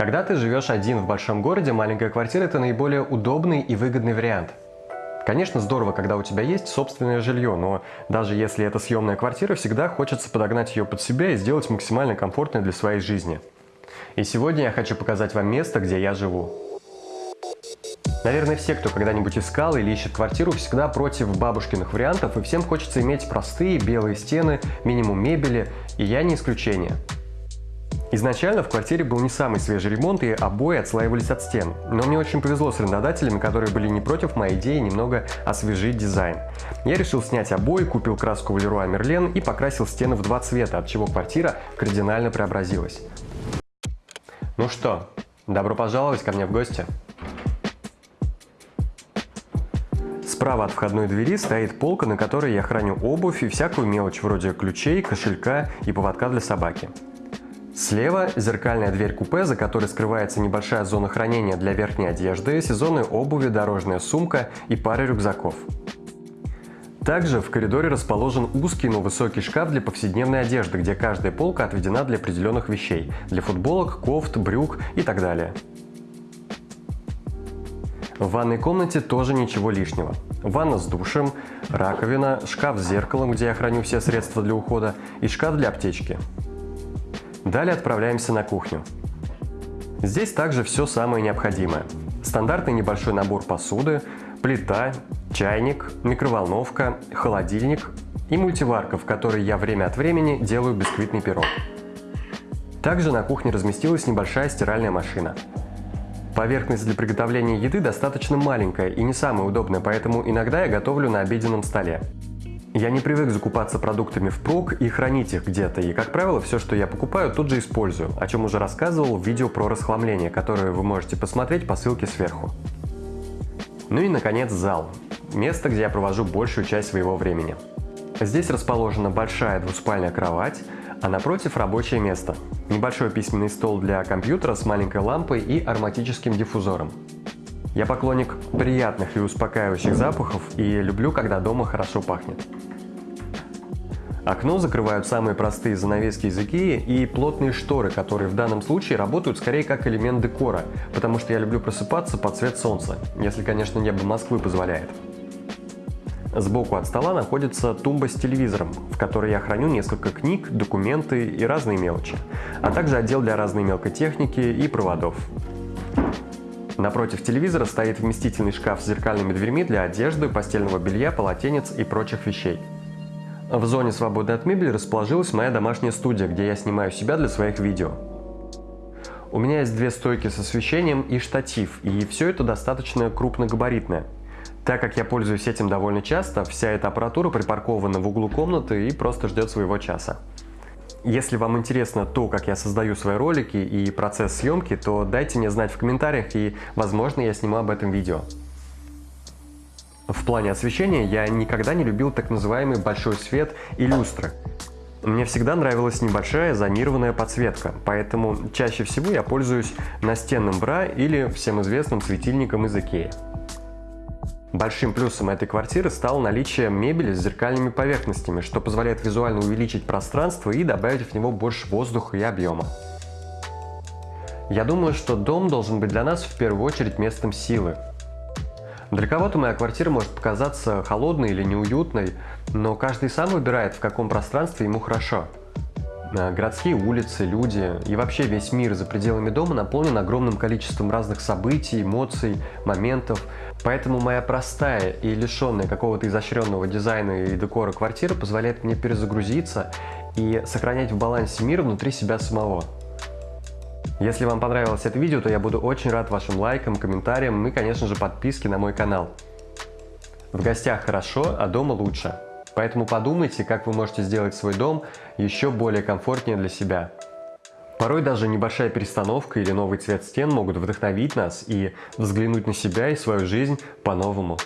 Когда ты живешь один в большом городе, маленькая квартира – это наиболее удобный и выгодный вариант. Конечно, здорово, когда у тебя есть собственное жилье, но даже если это съемная квартира, всегда хочется подогнать ее под себя и сделать максимально комфортной для своей жизни. И сегодня я хочу показать вам место, где я живу. Наверное, все, кто когда-нибудь искал или ищет квартиру, всегда против бабушкиных вариантов, и всем хочется иметь простые белые стены, минимум мебели, и я не исключение. Изначально в квартире был не самый свежий ремонт и обои отслаивались от стен, но мне очень повезло с арендодателями, которые были не против моей идеи немного освежить дизайн. Я решил снять обои, купил краску в Leroy Merlin и покрасил стены в два цвета, от чего квартира кардинально преобразилась. Ну что, добро пожаловать ко мне в гости. Справа от входной двери стоит полка, на которой я храню обувь и всякую мелочь вроде ключей, кошелька и поводка для собаки. Слева зеркальная дверь купе, за которой скрывается небольшая зона хранения для верхней одежды, сезонной обуви, дорожная сумка и пара рюкзаков. Также в коридоре расположен узкий, но высокий шкаф для повседневной одежды, где каждая полка отведена для определенных вещей – для футболок, кофт, брюк и так далее. В ванной комнате тоже ничего лишнего. Ванна с душем, раковина, шкаф с зеркалом, где я храню все средства для ухода, и шкаф для аптечки. Далее отправляемся на кухню. Здесь также все самое необходимое. Стандартный небольшой набор посуды, плита, чайник, микроволновка, холодильник и мультиварка, в которой я время от времени делаю бисквитный пирог. Также на кухне разместилась небольшая стиральная машина. Поверхность для приготовления еды достаточно маленькая и не самая удобная, поэтому иногда я готовлю на обеденном столе. Я не привык закупаться продуктами впрок и хранить их где-то, и, как правило, все, что я покупаю, тут же использую, о чем уже рассказывал в видео про расхламление, которое вы можете посмотреть по ссылке сверху. Ну и, наконец, зал. Место, где я провожу большую часть своего времени. Здесь расположена большая двуспальная кровать, а напротив рабочее место. Небольшой письменный стол для компьютера с маленькой лампой и ароматическим диффузором. Я поклонник приятных и успокаивающих запахов и люблю, когда дома хорошо пахнет. Окно закрывают самые простые занавески из Икеи и плотные шторы, которые в данном случае работают скорее как элемент декора, потому что я люблю просыпаться под цвет солнца, если, конечно, небо Москвы позволяет. Сбоку от стола находится тумба с телевизором, в которой я храню несколько книг, документы и разные мелочи, а также отдел для разной мелкой техники и проводов. Напротив телевизора стоит вместительный шкаф с зеркальными дверьми для одежды, постельного белья, полотенец и прочих вещей. В зоне свободной от мебели расположилась моя домашняя студия, где я снимаю себя для своих видео. У меня есть две стойки с освещением и штатив, и все это достаточно крупногабаритное. Так как я пользуюсь этим довольно часто, вся эта аппаратура припаркована в углу комнаты и просто ждет своего часа. Если вам интересно то, как я создаю свои ролики и процесс съемки, то дайте мне знать в комментариях и, возможно, я сниму об этом видео. В плане освещения я никогда не любил так называемый большой свет и люстры. Мне всегда нравилась небольшая зонированная подсветка, поэтому чаще всего я пользуюсь настенным бра или всем известным светильником из Икеи. Большим плюсом этой квартиры стало наличие мебели с зеркальными поверхностями, что позволяет визуально увеличить пространство и добавить в него больше воздуха и объема. Я думаю, что дом должен быть для нас в первую очередь местом силы. Для кого-то моя квартира может показаться холодной или неуютной, но каждый сам выбирает, в каком пространстве ему хорошо. Э, городские улицы, люди и вообще весь мир за пределами дома наполнен огромным количеством разных событий, эмоций, моментов. Поэтому моя простая и лишенная какого-то изощренного дизайна и декора квартира позволяет мне перезагрузиться и сохранять в балансе мир внутри себя самого. Если вам понравилось это видео, то я буду очень рад вашим лайкам, комментариям и, конечно же, подписке на мой канал. В гостях хорошо, а дома лучше. Поэтому подумайте, как вы можете сделать свой дом еще более комфортнее для себя. Порой даже небольшая перестановка или новый цвет стен могут вдохновить нас и взглянуть на себя и свою жизнь по-новому.